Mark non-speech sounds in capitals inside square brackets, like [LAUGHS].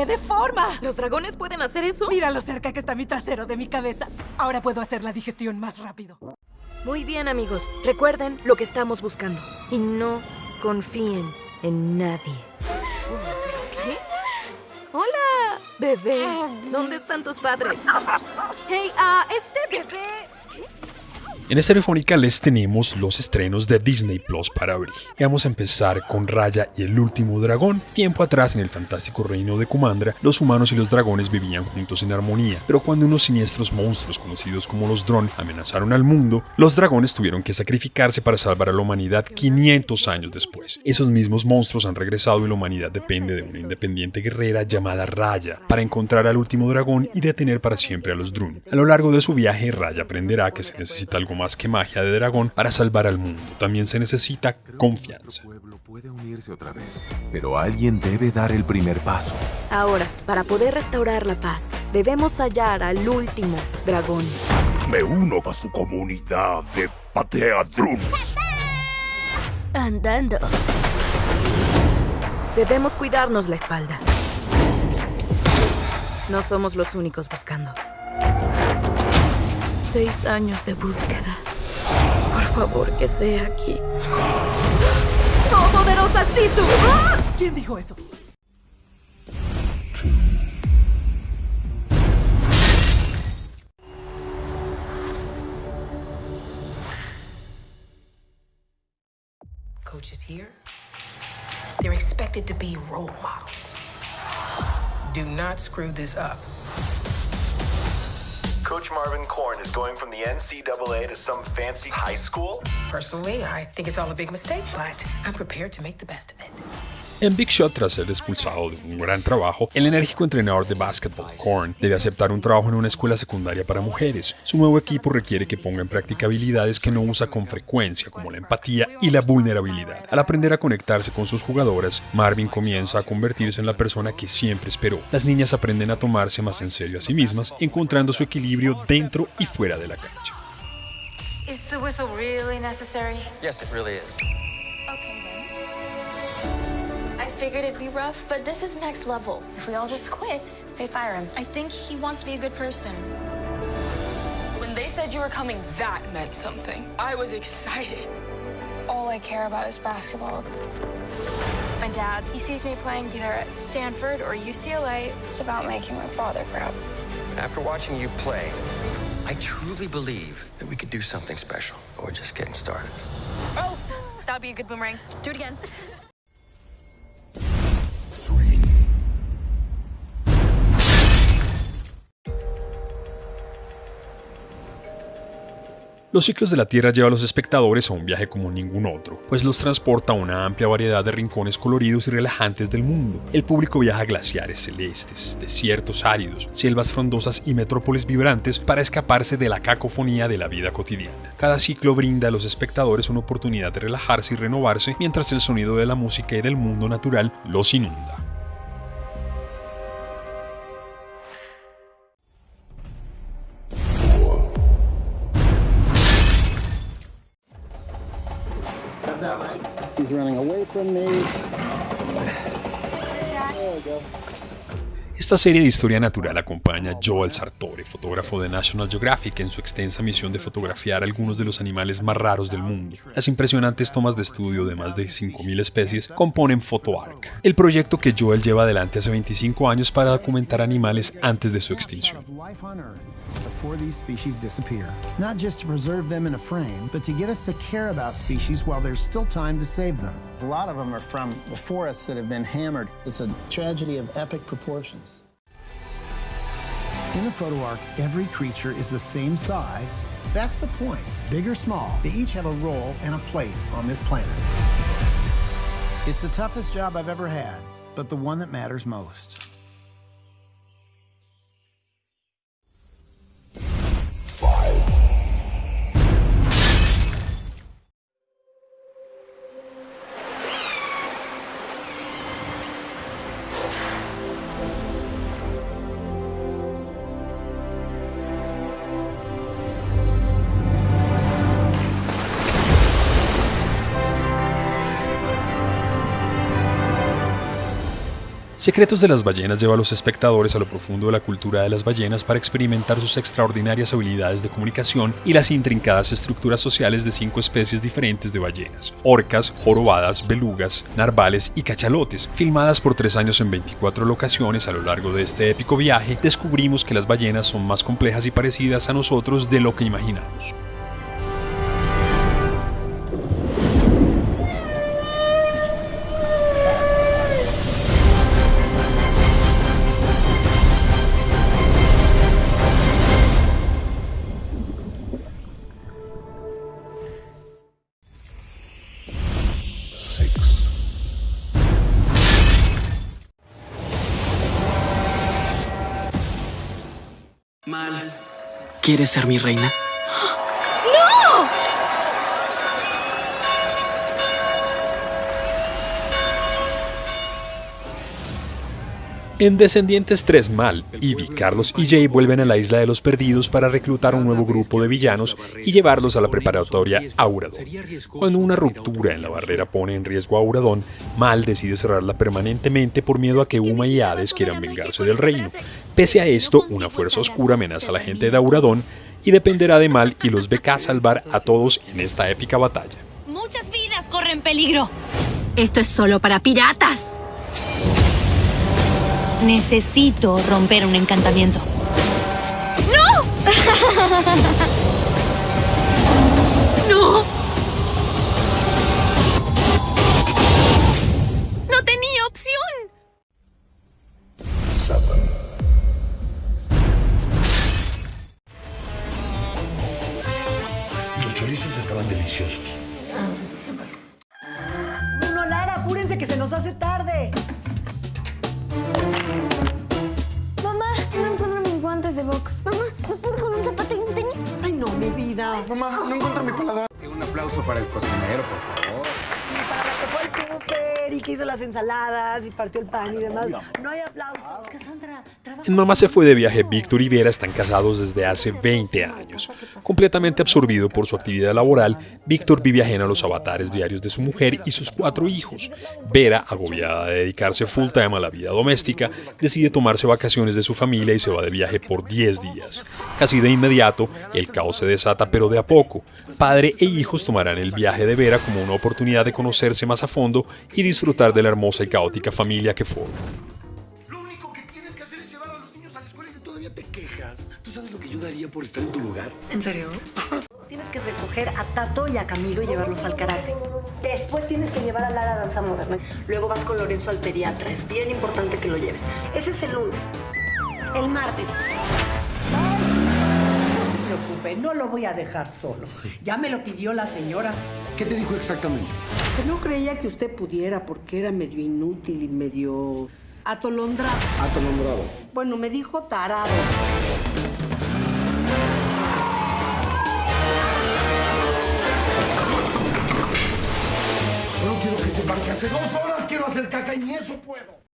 cambié de forma. ¿Los dragones pueden hacer eso? Mira lo cerca que está mi trasero de mi cabeza. Ahora puedo hacer la digestión más rápido. Muy bien, amigos. Recuerden lo que estamos buscando. Y no confíen en nadie. ¿Qué? Hola, bebé. ¿Dónde están tus padres? [LAUGHS] Hey, ah, este bebé... En esta telefónica les tenemos los estrenos de Disney Plus para abril. Vamos a empezar con Raya y el último dragón. Tiempo atrás, en el fantástico reino de Kumandra, los humanos y los dragones vivían juntos en armonía. Pero cuando unos siniestros monstruos conocidos como los Dron amenazaron al mundo, los dragones tuvieron que sacrificarse para salvar a la humanidad 500 años después. Esos mismos monstruos han regresado y la humanidad depende de una independiente guerrera llamada Raya para encontrar al último dragón y detener para siempre a los Drun. A lo largo de su viaje, Raya aprenderá que se necesita algo más que magia de dragón para salvar al mundo. También se necesita confianza. puede unirse otra vez, pero alguien debe dar el primer paso. Ahora, para poder restaurar la paz, debemos hallar al último dragón. Me uno a su comunidad de Patea Drums. Andando. Debemos cuidarnos la espalda. No somos los únicos buscando. Seis años de búsqueda. Por favor, que sea aquí. ¡Oh, poderosa Sisu! ¡Ah! ¿Quién dijo eso? Coaches here, they're expected to be role models. Do not screw this up. Coach Marvin Korn is going from the NCAA to some fancy high school? Personally, I think it's all a big mistake, but I'm prepared to make the best of it. En Big Shot, tras ser expulsado de un gran trabajo, el enérgico entrenador de básquetbol, Korn, debe aceptar un trabajo en una escuela secundaria para mujeres. Su nuevo equipo requiere que ponga en práctica habilidades que no usa con frecuencia, como la empatía y la vulnerabilidad. Al aprender a conectarse con sus jugadoras, Marvin comienza a convertirse en la persona que siempre esperó. Las niñas aprenden a tomarse más en serio a sí mismas, encontrando su equilibrio dentro y fuera de la cancha. Is the figured it'd be rough, but this is next level. If we all just quit, they fire him. I think he wants to be a good person. When they said you were coming, that meant something. I was excited. All I care about is basketball. My dad, he sees me playing either at Stanford or UCLA. It's about making my father proud. After watching you play, I truly believe that we could do something special. But we're just getting started. Oh, that'd be a good boomerang. Do it again. Los ciclos de la Tierra lleva a los espectadores a un viaje como ningún otro, pues los transporta a una amplia variedad de rincones coloridos y relajantes del mundo. El público viaja a glaciares celestes, desiertos áridos, selvas frondosas y metrópolis vibrantes para escaparse de la cacofonía de la vida cotidiana. Cada ciclo brinda a los espectadores una oportunidad de relajarse y renovarse mientras el sonido de la música y del mundo natural los inunda. Running away from me. Esta serie de historia natural acompaña a Joel Sartore, fotógrafo de National Geographic, en su extensa misión de fotografiar algunos de los animales más raros del mundo. Las impresionantes tomas de estudio de más de 5.000 especies componen PhotoArk, el proyecto que Joel lleva adelante hace 25 años para documentar animales antes de su extinción. before these species disappear. Not just to preserve them in a frame, but to get us to care about species while there's still time to save them. A lot of them are from the forests that have been hammered. It's a tragedy of epic proportions. In a photo arc, every creature is the same size. That's the point. Big or small, they each have a role and a place on this planet. It's the toughest job I've ever had, but the one that matters most. Secretos de las ballenas lleva a los espectadores a lo profundo de la cultura de las ballenas para experimentar sus extraordinarias habilidades de comunicación y las intrincadas estructuras sociales de cinco especies diferentes de ballenas, orcas, jorobadas, belugas, narvales y cachalotes. Filmadas por tres años en 24 locaciones a lo largo de este épico viaje, descubrimos que las ballenas son más complejas y parecidas a nosotros de lo que imaginamos. Mal. ¿Quieres ser mi reina? En Descendientes 3 Mal, Ivy, Carlos y Jay vuelven a la Isla de los Perdidos para reclutar un nuevo grupo de villanos y llevarlos a la preparatoria Auradon. Cuando una ruptura en la barrera pone en riesgo a Auradon, Mal decide cerrarla permanentemente por miedo a que Uma y Hades quieran vengarse del reino. Pese a esto, una fuerza oscura amenaza a la gente de Auradon y dependerá de Mal y los beca [LAUGHS] a salvar a todos en esta épica batalla. Muchas vidas corren peligro. Esto es solo para piratas. Necesito romper un encantamiento. ¡No! [LAUGHS] ¡No se nos hace tarde. Mamá, no encuentro mis guantes de box. Mamá, ¿me puedo con un zapato y un tenis? Ay, no, mi vida. Mamá, no encuentro mi paladar. Un aplauso para el cocinero, por favor. Y para la que fue al súper y que hizo las ensaladas y partió el pan y demás. No hay aplauso. Cassandra, Mamá se fue de viaje, Víctor y Vera están casados desde hace 20 años. Completamente absorbido por su actividad laboral, Víctor vive ajeno a los avatares diarios de su mujer y sus cuatro hijos. Vera, agobiada de dedicarse full time a la vida doméstica, decide tomarse vacaciones de su familia y se va de viaje por 10 días. Casi de inmediato, el caos se desata, pero de a poco. Padre e hijos tomarán el viaje de Vera como una oportunidad de conocerse más a fondo y disfrutar de la hermosa y caótica familia que forman. Lo único que tienes que hacer es llevar a los niños a la escuela y todavía te quejas. ¿Tú sabes lo que yo daría por estar en tu lugar? ¿En serio? Tienes que recoger a Tato y a Camilo y llevarlos al karate. Después tienes que llevar a Lara a danza moderna. Luego vas con Lorenzo al pediatra. Es bien importante que lo lleves. Ese es el lunes. El martes. No preocupe, no lo voy a dejar solo. Ya me lo pidió la señora. ¿Qué te dijo exactamente? Que no creía que usted pudiera porque era medio inútil y medio atolondrado. Atolondrado. Bueno, me dijo tarado. Solo quiero que sepan que hace dos horas quiero hacer caca y ni eso puedo.